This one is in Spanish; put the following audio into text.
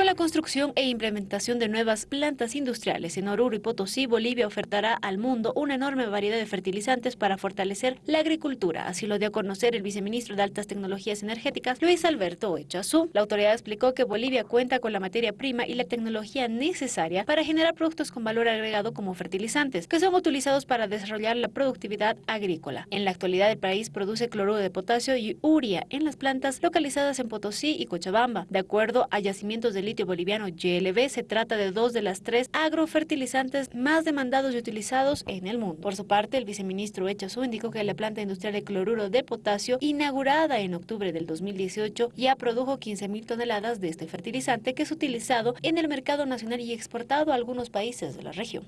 Con la construcción e implementación de nuevas plantas industriales en Oruro y Potosí, Bolivia ofertará al mundo una enorme variedad de fertilizantes para fortalecer la agricultura. Así lo dio a conocer el viceministro de Altas Tecnologías Energéticas, Luis Alberto Echazú. La autoridad explicó que Bolivia cuenta con la materia prima y la tecnología necesaria para generar productos con valor agregado como fertilizantes, que son utilizados para desarrollar la productividad agrícola. En la actualidad, el país produce cloruro de potasio y uria en las plantas localizadas en Potosí y Cochabamba. De acuerdo a yacimientos de litio boliviano GLB, se trata de dos de las tres agrofertilizantes más demandados y utilizados en el mundo. Por su parte, el viceministro Echazú indicó que la planta industrial de cloruro de potasio, inaugurada en octubre del 2018, ya produjo 15.000 toneladas de este fertilizante que es utilizado en el mercado nacional y exportado a algunos países de la región.